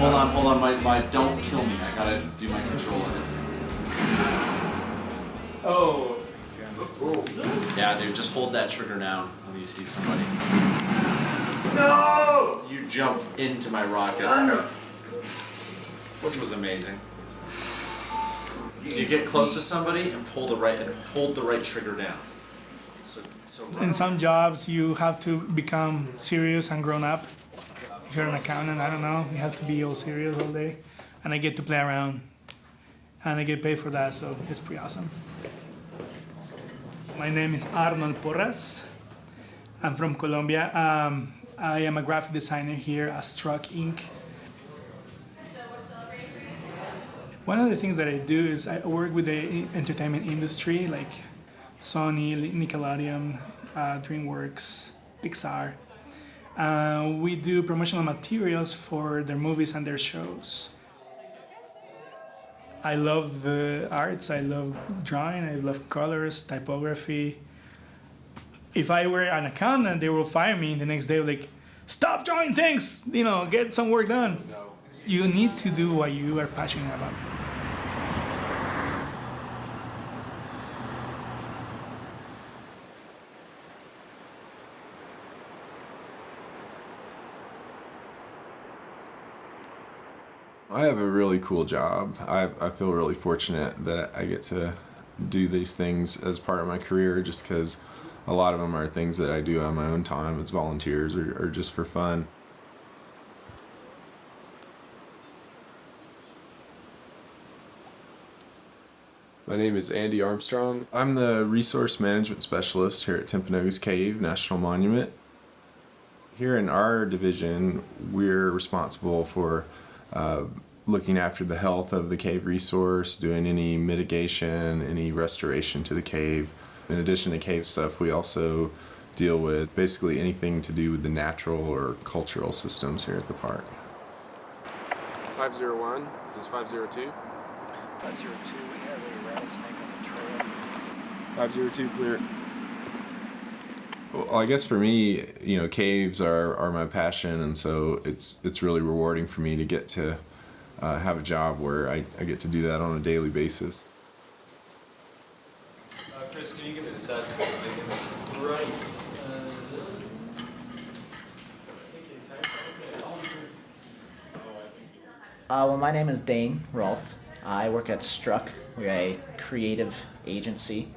my, my don't kill me. I gotta do my controller. Oh. Yeah, dude, just hold that trigger down when you see somebody. No! You jumped into my rocket. Son of- Which was amazing. You get close to somebody and pull the right and hold the right trigger down. So, so In some jobs, you have to become serious and grown up. If you're an accountant, I don't know, you have to be all serious all day. And I get to play around. And I get paid for that, so it's pretty awesome. My name is Arnold Porras. I'm from Colombia. Um, I am a graphic designer here at Struck Inc. One of the things that I do is I work with the entertainment industry, like Sony, Nickelodeon, uh, DreamWorks, Pixar. Uh, we do promotional materials for their movies and their shows. I love the arts, I love drawing, I love colors, typography. If I were an accountant, they will fire me the next day, like, stop drawing things, you know, get some work done. You need to do what you are passionate about. I have a really cool job. I, I feel really fortunate that I get to do these things as part of my career just because a lot of them are things that I do on my own time as volunteers or, or just for fun. My name is Andy Armstrong. I'm the resource management specialist here at Timpanogos Cave National Monument. Here in our division, we're responsible for uh, looking after the health of the cave resource, doing any mitigation, any restoration to the cave. In addition to cave stuff, we also deal with basically anything to do with the natural or cultural systems here at the park. 501, this is 502. 502, we have a rattlesnake on the trail. 502 clear. Well, I guess for me, you know, caves are, are my passion, and so it's it's really rewarding for me to get to uh, have a job where I, I get to do that on a daily basis. Uh, Chris, can you give me the size of the Right. Uh, well, my name is Dane Rolfe. I work at Struck. We're a creative agency.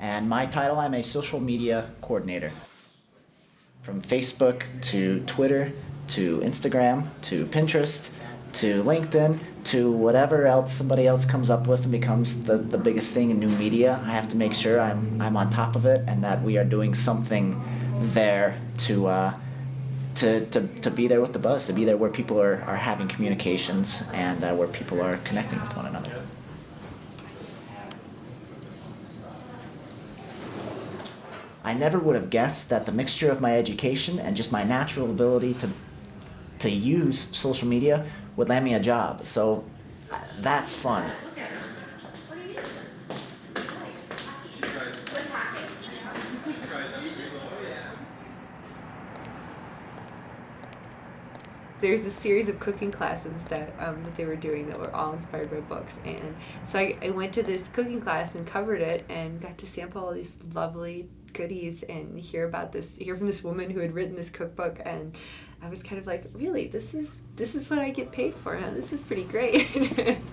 And my title, I'm a social media coordinator. From Facebook to Twitter to Instagram to Pinterest to LinkedIn to whatever else somebody else comes up with and becomes the, the biggest thing in new media, I have to make sure I'm, I'm on top of it and that we are doing something there to, uh, to, to, to be there with the buzz, to be there where people are, are having communications and uh, where people are connecting with one another. I never would have guessed that the mixture of my education and just my natural ability to, to use social media would land me a job. So that's fun. There's a series of cooking classes that um, that they were doing that were all inspired by books and so I, I went to this cooking class and covered it and got to sample all these lovely goodies and hear about this hear from this woman who had written this cookbook and I was kind of like really? This is this is what I get paid for huh? this is pretty great.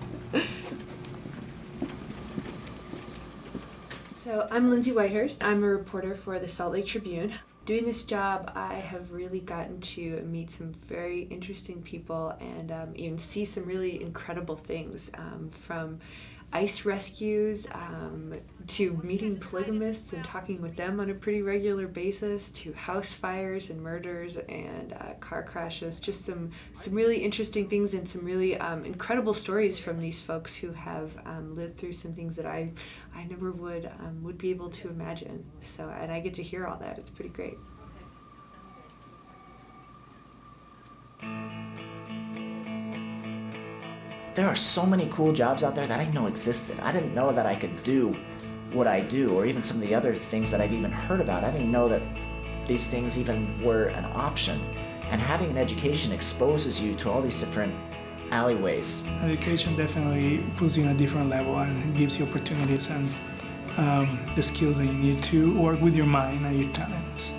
So I'm Lindsay Whitehurst. I'm a reporter for the Salt Lake Tribune doing this job, I have really gotten to meet some very interesting people and um, even see some really incredible things um, from ice rescues um, to meeting polygamists and talking with them on a pretty regular basis to house fires and murders and uh, car crashes. Just some some really interesting things and some really um, incredible stories from these folks who have um, lived through some things that I I never would um, would be able to imagine. So and I get to hear all that. It's pretty great there are so many cool jobs out there that I didn't know existed. I didn't know that I could do what I do, or even some of the other things that I've even heard about. I didn't know that these things even were an option. And having an education exposes you to all these different alleyways. Education definitely puts you in a different level and gives you opportunities and um, the skills that you need to work with your mind and your talents.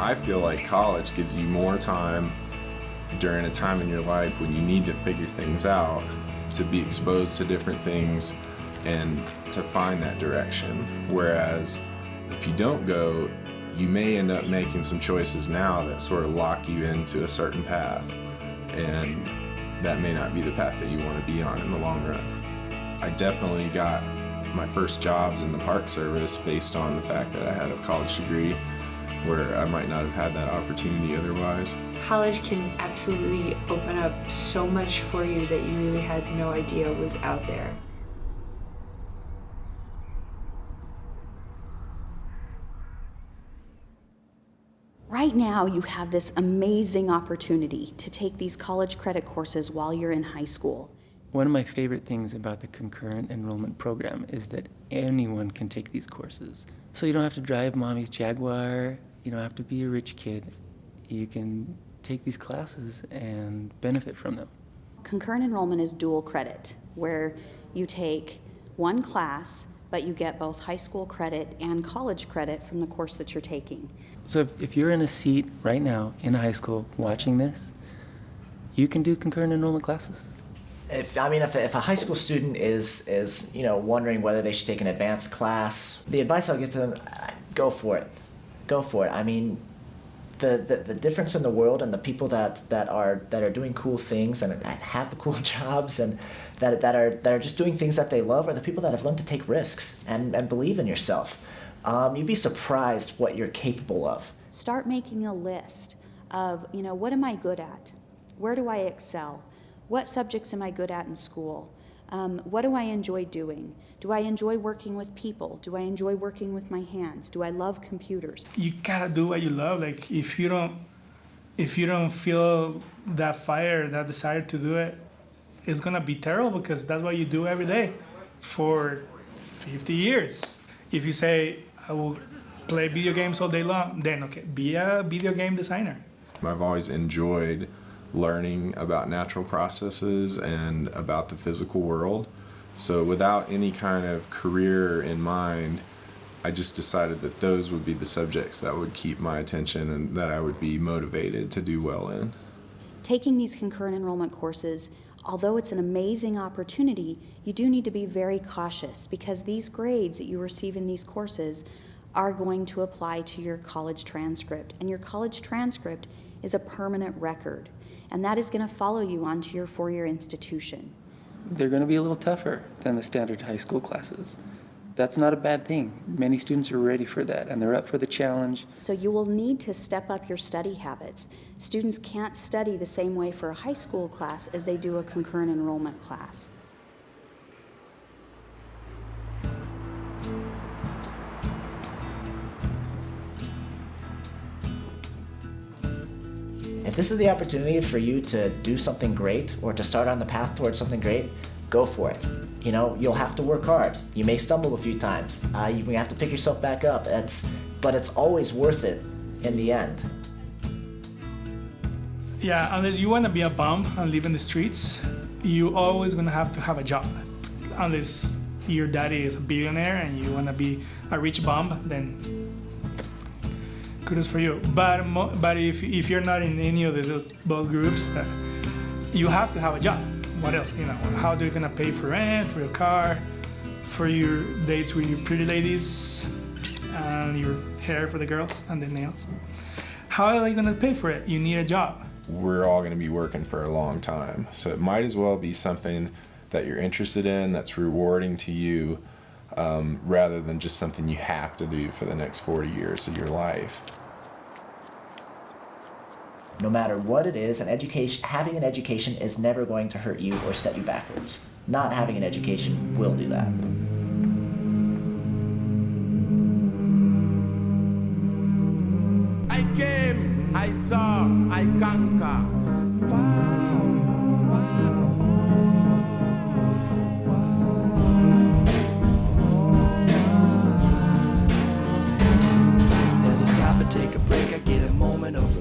I feel like college gives you more time during a time in your life when you need to figure things out, to be exposed to different things, and to find that direction. Whereas if you don't go, you may end up making some choices now that sort of lock you into a certain path, and that may not be the path that you want to be on in the long run. I definitely got my first jobs in the Park Service based on the fact that I had a college degree where I might not have had that opportunity otherwise. College can absolutely open up so much for you that you really had no idea was out there. Right now, you have this amazing opportunity to take these college credit courses while you're in high school. One of my favorite things about the concurrent enrollment program is that anyone can take these courses. So you don't have to drive mommy's Jaguar, you don't have to be a rich kid. You can take these classes and benefit from them. Concurrent enrollment is dual credit, where you take one class, but you get both high school credit and college credit from the course that you're taking. So if, if you're in a seat right now in high school watching this, you can do concurrent enrollment classes. If I mean, if, if a high school student is is you know wondering whether they should take an advanced class, the advice I'll give to them: go for it, go for it. I mean, the, the, the difference in the world and the people that, that are that are doing cool things and have the cool jobs and that, that are that are just doing things that they love are the people that have learned to take risks and, and believe in yourself. Um, you'd be surprised what you're capable of. Start making a list of, you know, what am I good at? Where do I excel? What subjects am I good at in school? Um, what do I enjoy doing? Do I enjoy working with people? Do I enjoy working with my hands? Do I love computers? You gotta do what you love. Like if you don't, if you don't feel that fire, that desire to do it, it's gonna be terrible because that's what you do every day for 50 years. If you say I will play video games all day long, then okay, be a video game designer. I've always enjoyed learning about natural processes and about the physical world. So without any kind of career in mind, I just decided that those would be the subjects that would keep my attention and that I would be motivated to do well in. Taking these concurrent enrollment courses, although it's an amazing opportunity, you do need to be very cautious because these grades that you receive in these courses are going to apply to your college transcript. And your college transcript is a permanent record, and that is going to follow you onto your four year institution. They're going to be a little tougher than the standard high school classes. That's not a bad thing. Many students are ready for that and they're up for the challenge. So you will need to step up your study habits. Students can't study the same way for a high school class as they do a concurrent enrollment class. This is the opportunity for you to do something great or to start on the path towards something great, go for it. You know, you'll have to work hard. You may stumble a few times. Uh, you may have to pick yourself back up. It's, but it's always worth it in the end. Yeah, unless you want to be a bum and live in the streets, you always gonna have to have a job. Unless your daddy is a billionaire and you want to be a rich bum, then kudos for you. But but if, if you're not in any of the both groups, uh, you have to have a job. What else? You know, how are you gonna pay for rent, for your car, for your dates with your pretty ladies, and your hair for the girls and the nails? How are you gonna pay for it? You need a job. We're all going to be working for a long time. So it might as well be something that you're interested in, that's rewarding to you, um, rather than just something you have to do for the next 40 years of your life. No matter what it is, an education, having an education is never going to hurt you or set you backwards. Not having an education will do that.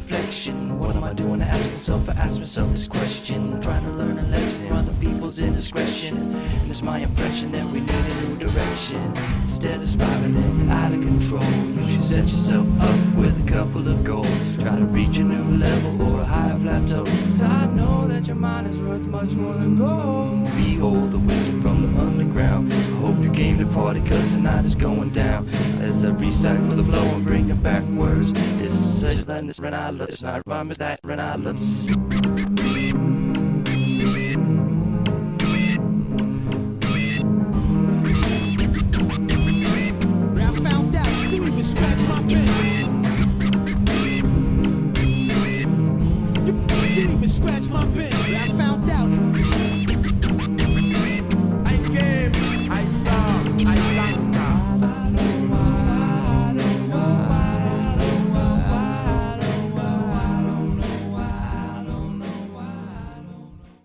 Reflection. What am I doing? I ask myself, I ask myself this question. Trying to learn a lesson from other people's indiscretion. And it's my impression that we need a new direction. Instead of spiraling out of control, you should set yourself up with a couple of goals. Try to reach a new level or a higher plateau. Cause I know that your mind is worth much more than gold. Behold the wisdom from the underground. Hope you came to party cause tonight is going down. As I recycle the flow and bring is such a this